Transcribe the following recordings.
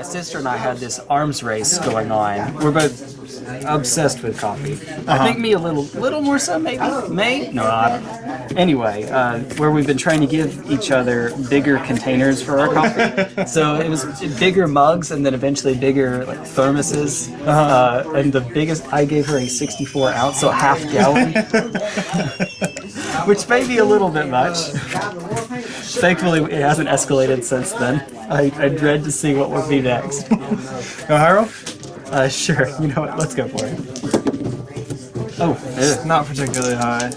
my sister and I had this arms race going on. We're both obsessed with coffee. I think me a little, little more so maybe. May? No, I don't. Anyway, uh, where we've been trying to give each other bigger containers for our coffee. so it was bigger mugs and then eventually bigger like thermoses. uh and the biggest, I gave her a 64 ounce, so half gallon. Which may be a little bit much. Thankfully, it hasn't escalated since then. I, I dread to see what will be next. Go? Uh, sure. You know what? Let's go for it. Oh, ugh. Not particularly high.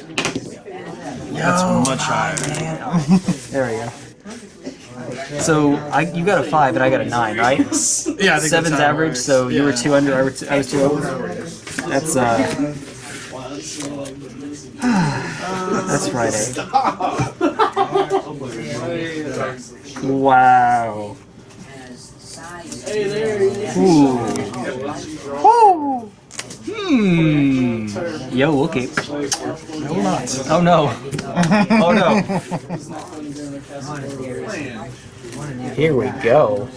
That's much higher. there we go. So I, you got a five and I got a nine, right? Yeah, I think that's Seven's average, works. so you were two under, I, I was two over. That's uh. That's Friday. Wow. Ooh. Ooh. Hmm. Yo, okay. No, not. Oh no. Oh no. Here we go.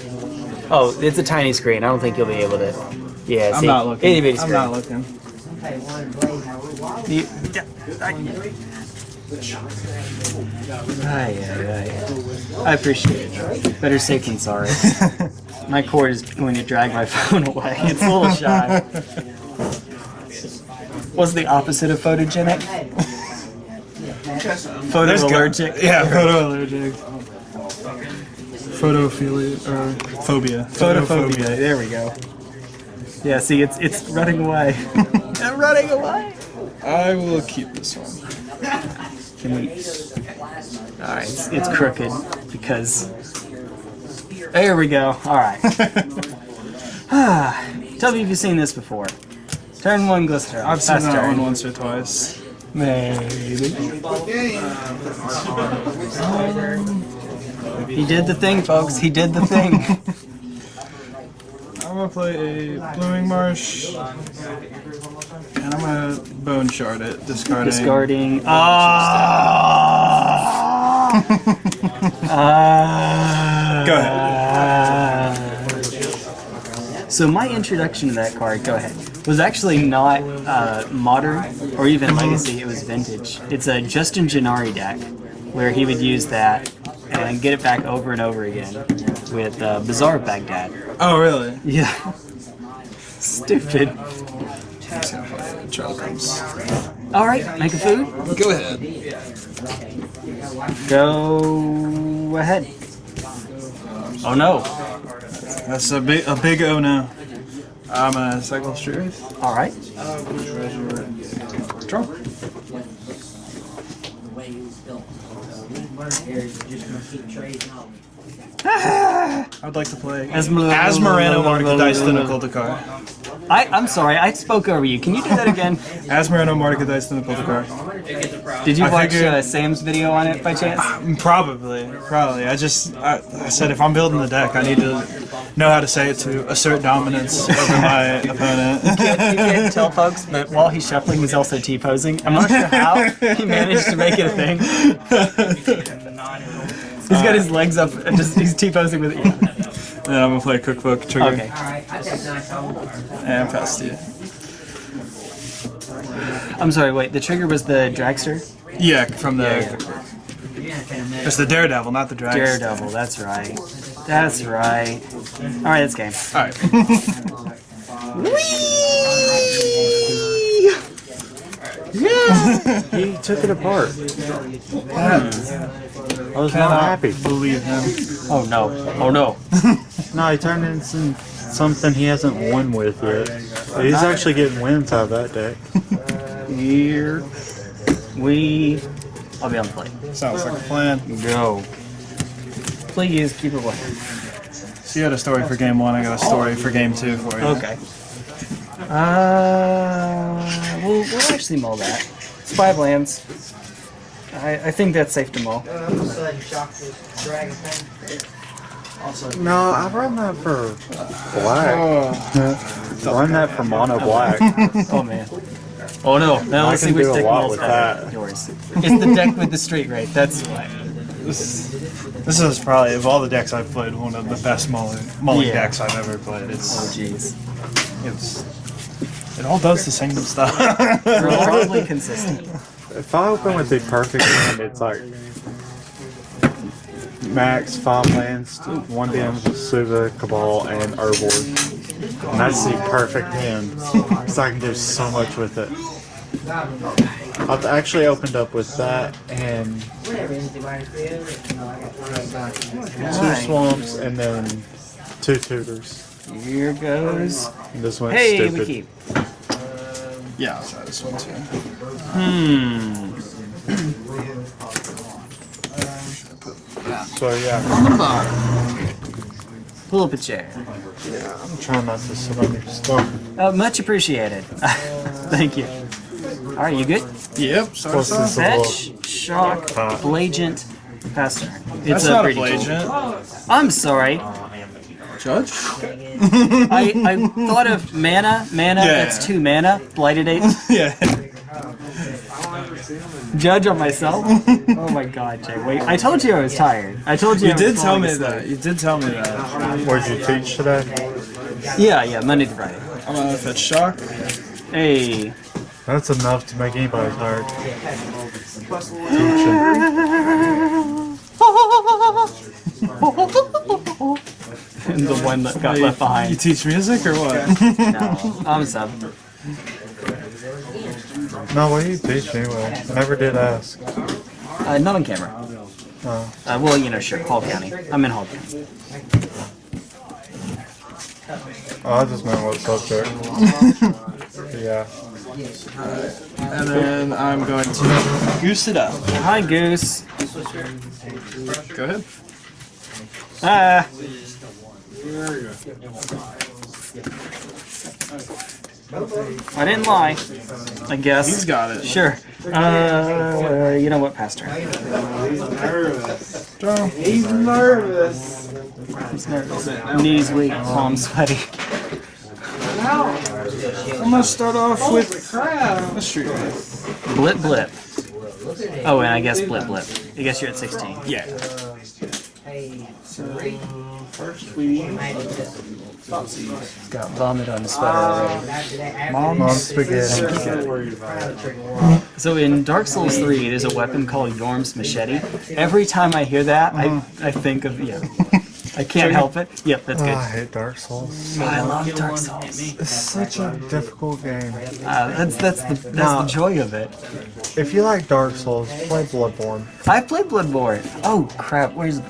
Oh, it's a tiny screen. I don't think you'll be able to. Yeah, see? I'm not looking. itty bitty I'm not looking. You- Ay, ay, ay. I appreciate it. Better safe than sorry. My cord is going to drag my phone away. It's a little shy. What's the opposite of photogenic? There's go- Photoallergic. Yeah, photoallergic. Photophilia or phobia. Photophobia. There we go. Yeah, see, it's it's running away. I'm running away. I will keep this one. Can we? All right, it's, it's crooked because. There we go. All right. Ah, tell me if you've seen this before. Turn one glister. I've seen that one once or twice. Maybe. He did the thing, folks. He did the thing. I'm gonna play a Blooming Marsh, and I'm gonna Bone Shard it, discarding. Discarding. Ah. Ah. Go ahead. So my introduction to that card, go ahead, was actually not uh, modern or even legacy. It was vintage. It's a Justin Gennari deck where he would use that and get it back over and over again with uh, Bazaar Baghdad. Oh, really? Yeah. Stupid. He's gonna. All right, make a food. Go ahead. Go ahead. Oh no. That's a big, a big oh no. I'm gonna cycle Street All right. Draw. I'd like to play Asmer- Asmoranomardicadaistinaculdacar. I, I'm sorry, I spoke over you. Can you do that again? Asmoranomardicadaistinaculdacar. Did you I watch figured- uh, Sam's video on it by chance? Probably, probably. I just, I, I said if I'm building the deck, I need to know how to say it to assert dominance over my opponent. You can't tell folks, but while he's shuffling, he's also T-posing. I'm not sure how he managed to make it a thing. He's got his legs up and just he's T-posing with it. And then I'm gonna play Cookbook Trigger Okay. and pass to you. I'm sorry, wait, the trigger was the dragster? Yeah, from the. Yeah. It's the Daredevil, not the Dragon. Daredevil, that's right. That's right. Alright, that's game. Alright. He took it apart. I was not happy. Believe him. Oh no. Oh no. No, he turned into something he hasn't won with yet. He's actually getting wins out of that deck. Here we I'll be on the plate. Sounds like a plan. Go. Please keep it away. So you had a story for game one, I got a story for game two for you. Okay. Uh, we'll, we'll actually mull that. It's five lands. I, I think that's safe to mull. No, I run that for black. run that for mono black. Oh man. Oh no. Now I let's can see which deck mulls with that. Yours. It's the deck with the Street Wraith. That's why. this, this is probably of all the decks I've played, one of the best mulling, mulling Yeah. decks I've ever played. It's, Oh jeez. it's it all does the same stuff. Remarkably consistent. If I open with the perfect hand, it's like max five lands, one damage with Suva, Cabal, and Urborg. And that's the perfect hand. Because I can do so much with it. I've actually opened up with that and two swamps and then two tutors. Here goes. And this went Hey, stupid. We keep. yeah, I'll try this one too. Hmm. So yeah, Pull up a chair. Yeah, I'm trying not to sit on your stuff. Uh, much appreciated. Thank you. All right, you good? Yep. Sorry, Plus this is a little Fetch, shock, blagent, pass. It's That's a not a pretty cool. blagent. I'm sorry. Judge? I, I thought of mana, mana, Yeah. that's two mana, blighted agent. yeah. Judge on myself? Oh my god, Jay. Wait, I told you I was tired. I told you You I did was tell me asleep. that. You did tell me that. Where did you teach today? Yeah, yeah, Monday to Friday. I'm gonna fetch shock. Hey. That's enough to make anybody tired. the one that got left behind. You teach music or what? No, I'm a sub. No, what do you teach anyway? I never did ask. Uh, not on camera. Oh. Uh, well, you know, sure, Hall County. I'm in Hall County. Oh, I just meant what subject. yeah. and then I'm going to goose it up. Hi, Goose. Go ahead. Ah. I didn't lie. I guess. He's got it. Sure. Uh, you know what, Pastor? He's nervous. He's nervous. He's nervous. Knees weak, palms sweaty. I'm gonna start off with Crap. a street Blip, blip. Oh, and I guess blip, blip. I guess you're at 16. Yeah. First we Got vomit on the sweater already. Mom spaghetti. So in Dark Souls 3, there's a weapon called Yorm's Machete. Every time I hear that, I, I think of, yeah. I can't help it. Yep, that's Oh, good. I hate Dark Souls. I love Dark Souls. It's such a difficult game. Uh, that's that's the that's the joy of it. If you like Dark Souls, play Bloodborne. I played Bloodborne. Oh crap! Where's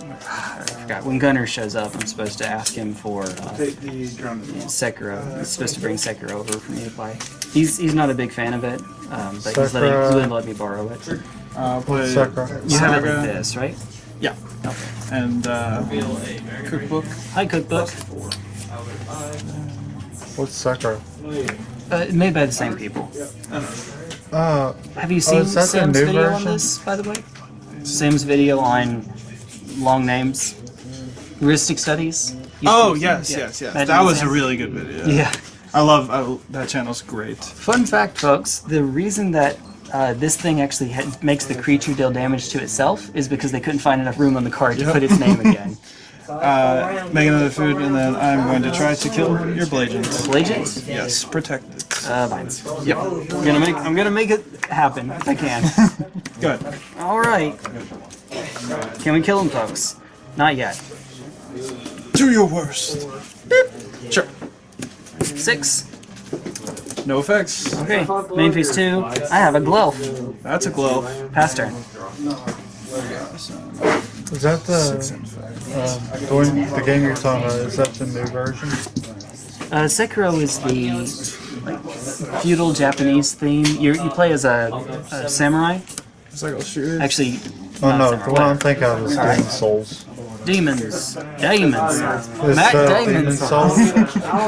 forgot when Gunner shows up. I'm supposed to ask him for uh, Sekiro. He's supposed to bring Sekiro over for me to play. He's he's not a big fan of it, um, but he's letting Sekiro. he's willing to let me borrow it. Uh, play Sakura. You have it Saga. like this, right? Yeah. Okay. And uh, cookbook. Hi, cookbook. What's Sakura? Uh, made by the same people. Uh, Have you seen is that the Sam's new video on this, by the way? Sam's video on long names, heuristic studies. You Oh yes, yeah. yes, yes. Imagine That was a really good video. Yeah. I love I, that channel's great. Fun fact, folks: the reason that uh, this thing actually makes the creature deal damage to itself is because they couldn't find enough room on the card to put its name again. Uh, make another food, and then I'm going to try to kill your blagent. Legends? Yes, protect it. Uh, vines. Yep. I'm gonna make. I'm gonna make it happen if I can. Good. All right. Can we kill him, folks? Not yet. Do your worst. Sure. Six. No effects. Okay. Main phase two. I have a glow. That's a glow. Pass turn. is that the and five. um, the, game you're talking about? Is that the new version? Uh, Sekiro is the like feudal Japanese theme. You you play as a, a samurai. It's like a shooter. Actually, Oh no, samurai, the one I'm thinking of is Alright. Demon Souls. Demons. Demons. Matt uh, Damon. Souls?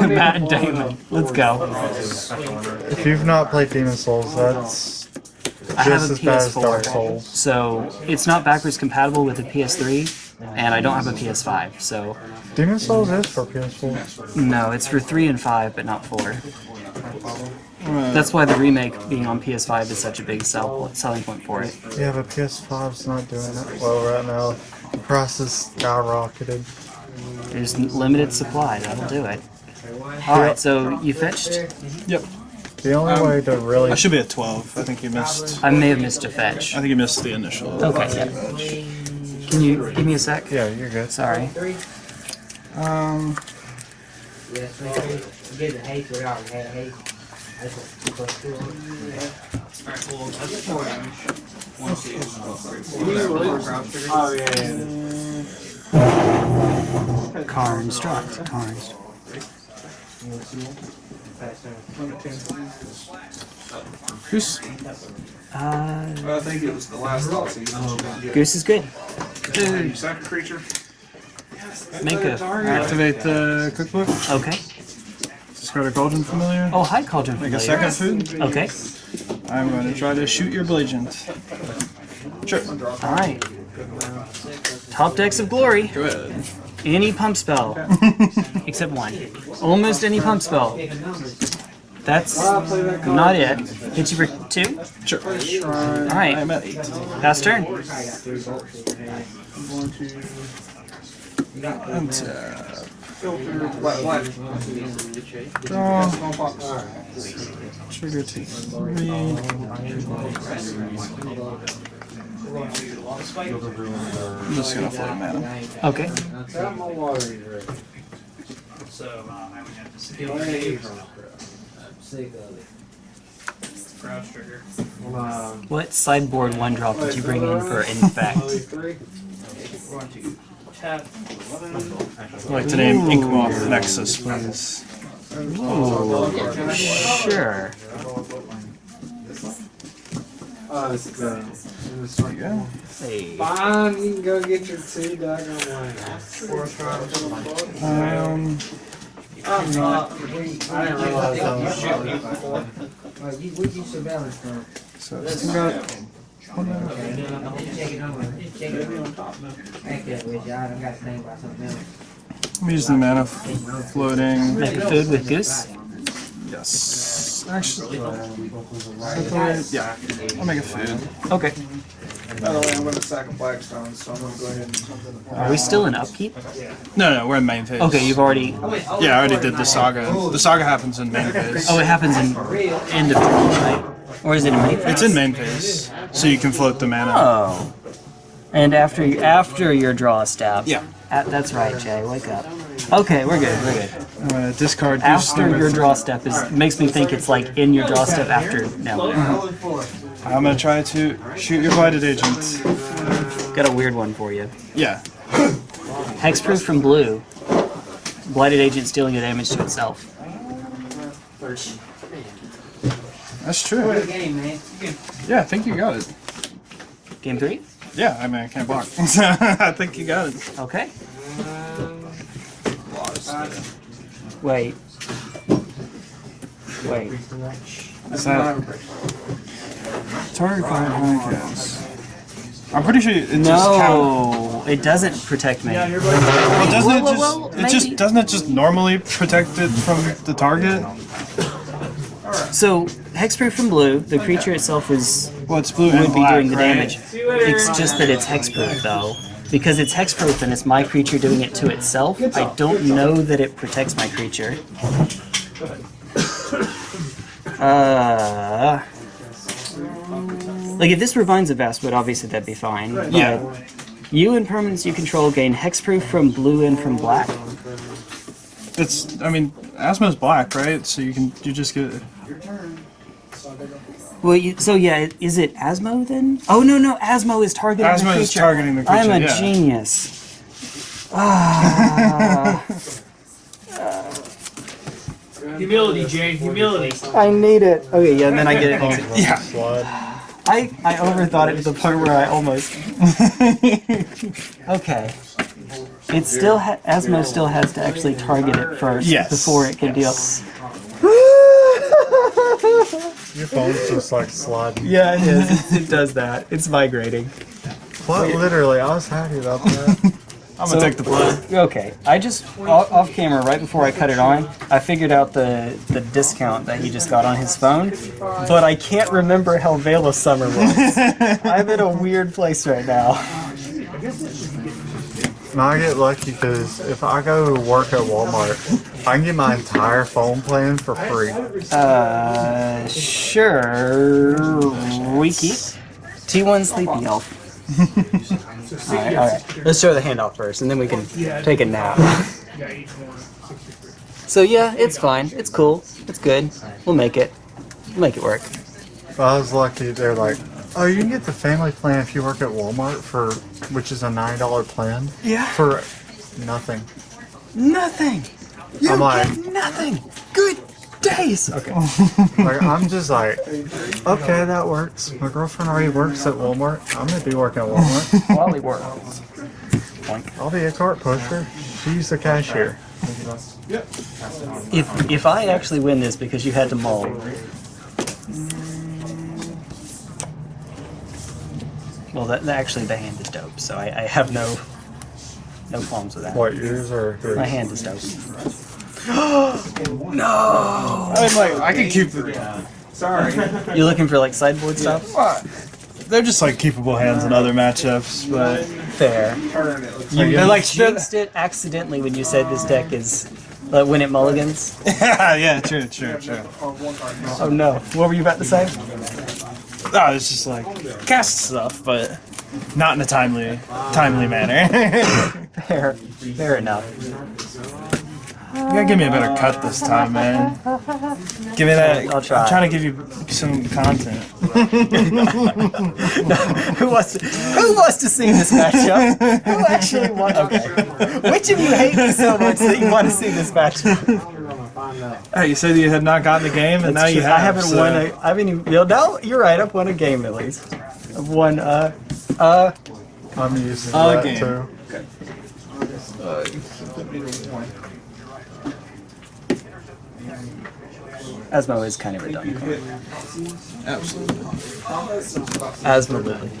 Matt Damon. Let's go. if you've not played Demon Souls, that's I have a as bad as Dark PS4, Souls. so it's not backwards compatible with a PS3, and I don't have a PS5. So Demon Souls is for PS4. no, it's for three and five, but not four. That's why the remake being on PS5 is such a big sell, selling point for it. Yeah, but PS5's not doing it well right now. The prices skyrocketed. There's limited supply. That'll do it. All right, so you fetched. Yep. The only way to really I should be at 12. I think you missed. I may have missed a fetch. I think you missed the initial. Okay. Yeah. Can you give me a sec? yeah, you're good. Sorry. Um, Yes, man. Get the hate without the hate. That's what people do. Oh yeah. yeah. Car instruct. Car instruct. who's Uh, I think it was the last thought season. Goose is good. Second creature. Make a. activate the cookbook? Okay. Discard a Cauldron Familiar. Oh, hi, Cauldron Make a Familiar. second food. Okay. I'm going to try to shoot your Blagent. Sure. All right. Top decks of glory. Go ahead. Any pump spell, except one. Almost any pump spell. That's not it. Hit you for two. Sure. All right. I'm at 8. Pass turn. Untap. Filter black black. Draw. Trigger to 3. I'm just going to float mana. Okay. Tell my water is ready. Sick of it. Um, What sideboard one drop did you bring in for infect? only three. I'd like to name Inkmoth Nexus, please. Ooh, sure. Oh, it's good. There you go. Hey. Fine, you can go get your two doggone wings. Um, I'm not. I didn't realize I was sorry. Well, you, where'd you surveillance from? so it's got Okay, check it over. Check it over. Thank you, Richard. I done got to think about something else. I'm using the mana floating. Make a food with Goose. Yes. Actually, is that the way- yeah. I'll make a food. Okay. By the way, I'm gonna sack a Blackstone, so I'm gonna go ahead and. Are we still in upkeep? No, no, we're in main phase. Okay, you've already. Yeah, I already did the saga. The saga happens in main phase. Oh, it happens in end of turn, right? Or is it in main phase? It's in main phase, so you can float the mana. Oh. And after you, after your draw step. Yeah. Uh, that's right, Jay. Wake up. Okay, we're good. We're good. I'm gonna discard After number your three. draw step is makes me think it's like in your draw step after. No, I'm gonna try to shoot your blighted agent. got a weird one for you. Yeah. Hexproof from blue. Blighted agent stealing the damage to itself. That's true. Good game, man. Yeah, I think you got it. Game three. Yeah, I mean I can't block. I think you got it. Okay. Wait. Wait. Is that target card Hurricanes? I'm pretty sure it just. No, it doesn't protect me. Well, doesn't it Whoa, whoa, just it just doesn't it just normally protect it from the target? So hexproof from blue, the creature itself is Well, it's blue would be black, doing the right? damage. It's just that it's hexproof though. Because it's hexproof and it's my creature doing it to itself, I don't know that it protects my creature. Uh, like if this refines a Vastwood, obviously that'd be fine. Yeah. You and permanents you control gain hexproof from blue and from black. It's I mean Asmo's black, right? So you can you just get Your turn. Well, you, so yeah, is it Asmo then? Oh no, no, Asmo is targeting the Asmo creature. is targeting the creature. I'm a yeah. genius. Ah, Humility, Jay. Humility. I need it. Okay, yeah, and then I get it. yeah. Slide. I I overthought it to the point where I almost. okay. It still ha- Asmo still has to actually target it first Yes, before it can yes. deal. Your phone's just like sliding. Yeah, it is. It, it does that. It's migrating. What? Literally, I was happy about that. I'm So- gonna take the play. Okay, I just off, off camera right before I cut it on, I figured out the the discount that he just got on his phone, but I can't remember how Veil of Summer was. I'm in a weird place right now. And I get lucky because if I go to work at Walmart, I can get my entire phone plan for free. Uh, sure. Wiki. T1 Sleepy Elf. alright, alright. Let's show the handoff first, and then we can take a nap. So yeah, it's fine. It's cool. It's good. We'll make it. We'll make it work. But I was lucky. They're like, oh, you can get the family plan if you work at Walmart for, which is a nine dollar plan. Yeah. For nothing. Nothing. You I'm like- get nothing. Good days. Okay. Like I'm just like, okay, that works. My girlfriend already works at Walmart. I'm gonna be working at Walmart. Wally works. Boink. I'll be a cart pusher. She's the cashier. If if I actually win this because you had to mull. Well, that, that actually the hand is dope, so I, I have no no qualms with that. What yours or My hand is dope. No! I mean, like, I can keep it. Sorry. You're looking for like sideboard stuff? What? They're just like keepable hands in other matchups, but Fair. You, they're like jinxed it accidentally when you said this deck is Like when it mulligans. yeah, yeah, true, true, true. Oh no! What were you about to say? No, it's just like cast stuff, but not in a timely, timely manner. Fair. Fair enough. You gotta give me a better cut this time, man. Give me that. I'll try. I'm trying to give you some content. who wants to, who wants to see this matchup? Who actually wants? Okay. Which of you hate me so much that you want to see this matchup? Hey, you said you had not gotten the game, and now That's you have. I haven't so- won. A, I haven't even. You know, no, you're right. I've won a game at least. I've won. Uh, uh. I'm using Oh, that game. too. Asmo is kind of a dumb card. Absolutely. Asmo Lily.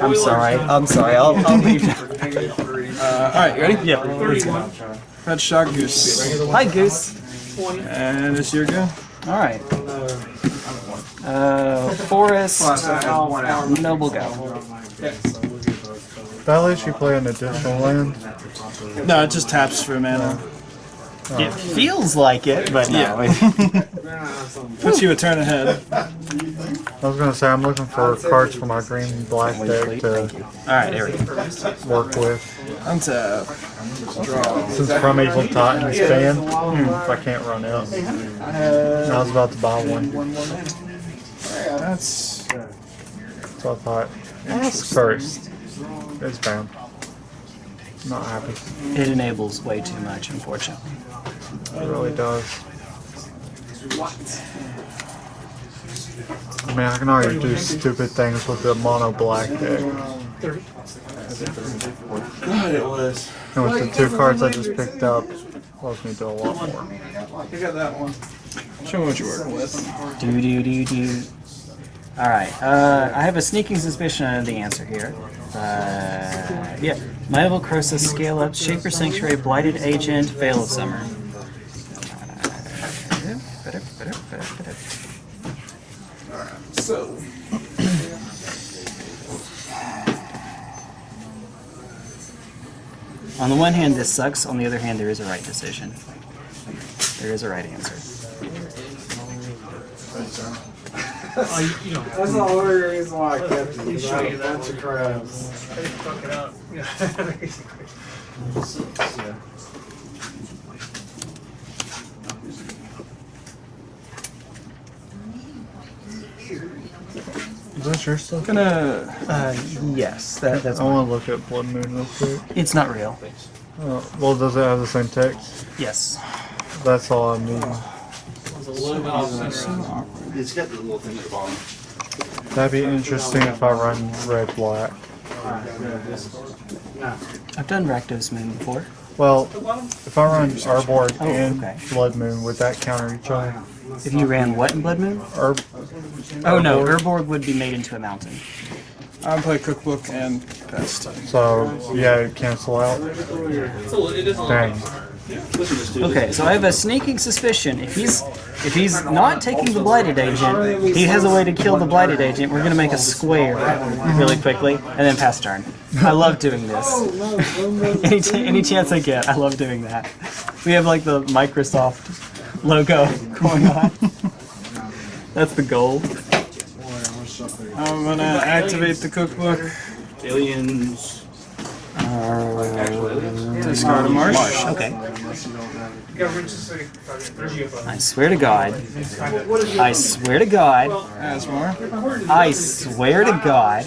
I'm sorry. I'm sorry. I'll, I'll leave now. Uh, all right, you ready? Yeah. let's go. Red shot goose, Hi, Goose. and it's your go. All right. Uh, Forest. Noble Go. That lets you play an additional land. No, it just taps for mana. It feels like it, but no. Puts you a turn ahead. I was gonna say I'm looking for cards for my green black deck to All right, there we go. work with. Untap. Since Primeval Titans fan, if I can't run out. I was about to buy one, That's. so I thought, ask first. It's bound. Not happy. It enables way too much, unfortunately. It really does. I mean, I can already do stupid things with the mono black deck. God, it was. And with the two cards I just picked up, allows me to do a lot more. You got that one. Show me what you're working with. Do do do do. All right. Uh, I have a sneaking suspicion of the answer here. Uh, yeah. Miable Croesus, Scale Up, Shaper Sanctuary, Blighted Agent, Veil of Summer. So. On the one hand, this sucks. On the other hand, there is a right decision. There is a right answer. Oh, you, you know, That's the only reason why I kept it. He's showing you that. Bunch of crabs. fuck it up. Is this your stuff? Gonna. Uh, yes, that, that's. I want to look at Blood Moon real quick. It's not real. Uh, well, does it have the same text? Yes. That's all I need. It's got the little thing at the bottom. That'd be interesting if I run red black. I've done Rakdos Moon before. Well, if I run Urborg Oh, and okay. Blood Moon, would that counter each other? If you ran what in Blood Moon? Or Oh no, Urborg? Urborg would be made into a mountain. I'll play cookbook and pest. So yeah, cancel out. Dang. Okay, so I have a sneaking suspicion if he's if he's not taking the blighted agent, he has a way to kill the blighted agent. We're gonna make a square really quickly and then pass turn. I love doing this. any, ch- any chance I get, I love doing that. We have like the Microsoft logo going on. That's the goal. I'm gonna activate the cookbook. Aliens. Uh, discard a marsh. Okay. I swear to God. I swear to God. Asmore. I swear to God.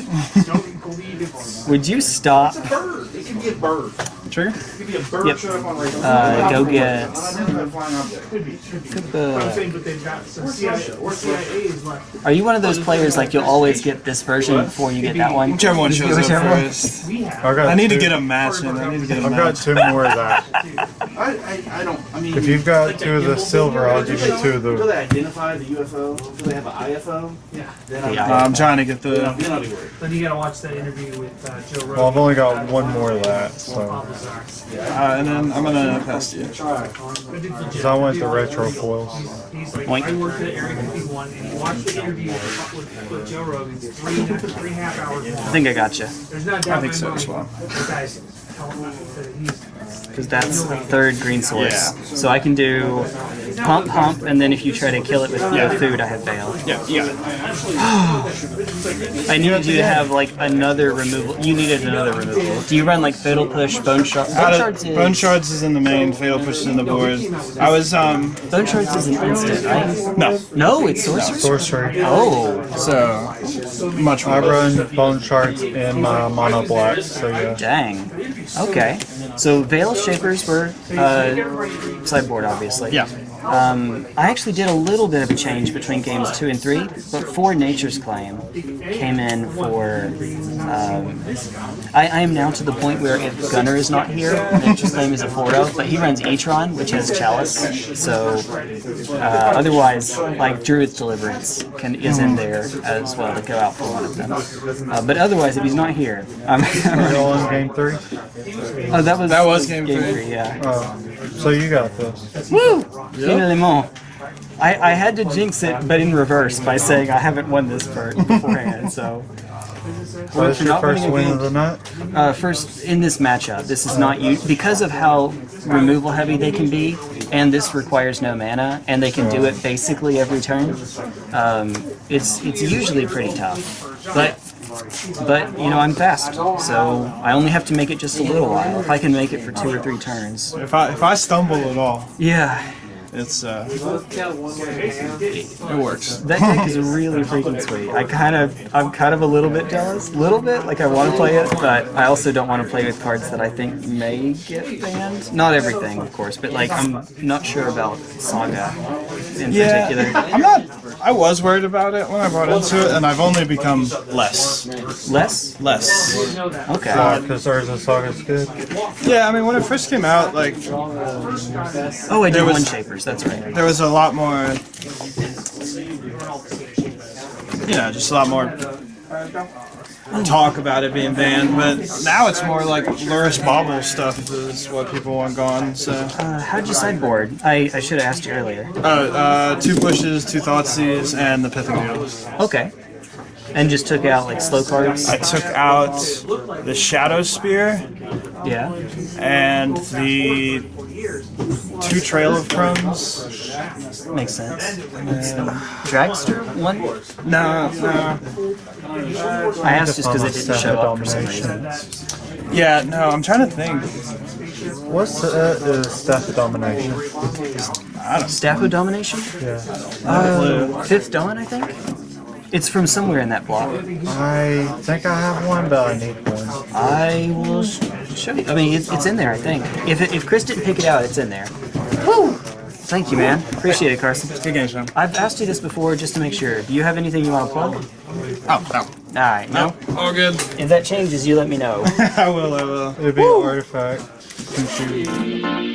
Would you stop? It could be a bird. Trigger. Could be a bird Yep. showed up on radar. Uh, go get. Flying object. Uh, saying, but they've got some CIA, or CIA's left. are you one of those players like you'll always get this version before you get that one? Whichever one shows up first. I got I need to get a match in. I need to get a I've got two more of that. I, I, I don't, I mean. If you've got two of the silver, I'll give you two of Until the. they identify the UFO, until they have an IFO, Yeah. then I'll, The Uh, I'm trying to get then I'll, the. then I'll be worried. Then you gotta watch that interview with uh, Joe Rogan. Well, I've only got one more of that, so. Lazar. Uh, and then I'm gonna pest you. Good. Cause I want the retro foils. He's like, Oink. I worked at Area 51, and he watched the interview with, with, with Joe Rogan. It's three, and a- three and a half hours long. I think I got you. There's not I think so as well. Guy's telling me that he's Because that's the third green source. Yeah. So I can do pump, pump, and then if you try to kill it with no food, I have failed. Yeah, yeah. I needed you to have like another removal. You needed another removal. Do you run like fatal push, bone shard? Bone Out shards is bone shards is in the main. Fatal push is in the board. I was um bone shards is an instant, right? no. No, it's sorcery. Sorcery. Oh, So much I run bone shards in my mono black, so yeah. dang. Okay. So Veil Shapers were uh, sideboard, obviously. Yeah. Um, I actually did a little bit of a change between games two and three, but for Nature's Claim came in for. Um, I, I am now to the point where if Gunner is not here, Nature's Claim is a 4 but he runs Atron, which has Chalice. So uh, otherwise, like Druid's Deliverance can, is in there as well to go out for one of them. Uh, but otherwise, if he's not here, I'm, I'm Are you all in game three? Oh, that was That was game three. three. Yeah. Oh, so you got this. Woo! Finalement. I, I had to jinx it, but in reverse by saying I haven't won this part beforehand. So So that's for your first win game- of the night? uh, first in this matchup, this is not you because of how removal heavy they can be, and this requires no mana, and they can do it basically every turn. Um, it's it's usually pretty tough, but. But you know I'm fast, so I only have to make it just a little while. If I can make it for two or three turns, If I if I stumble at all, yeah, it's uh it works. That deck is really freaking sweet. I kind of, I'm kind of a little bit jealous, little bit. Like I want to play it, but I also don't want to play with cards that I think may get banned. Not everything, of course, but like I'm not sure about Saga in Yeah, particular. I'm not. I was worried about it when I brought into it, and I've only become less, Less? less. Okay. Uh, cause Urza Saga's good. Yeah, I mean when it first came out, like Oh, I do was- one shapers. That's right. there was a lot more, you know, just a lot more talk about it being banned. But now it's more like Lurish Bobble stuff is what people want gone. So, Uh, how'd you sideboard? I, I should have asked you earlier. uh, uh, two pushes, two Thoughtseize, and the Pithing Needles. Okay. And just took out like slow cards. I took out the Shadow Spear Yeah. and the two Trail of Crumbs. Makes sense. Dragster one? No, no. I asked just because it didn't show up for some reason. Yeah, no, I'm trying to think. What's uh, is Staff of Domination? Staff of Domination? Yeah. Uh, Fifth Dawn, I think? It's from somewhere in that block. I think I have one, but I need one. I will show you. I mean, it's, it's in there, I think. If, it, if Chris didn't pick it out, it's in there. Woo! Thank you, man. Appreciate it, Carson. Good game, Sean. I've asked you this before just to make sure. Do you have anything you want to plug? Oh, no. Alright, no? All good. If that changes, you let me know. I will, I will. It'd be an artifact. Since you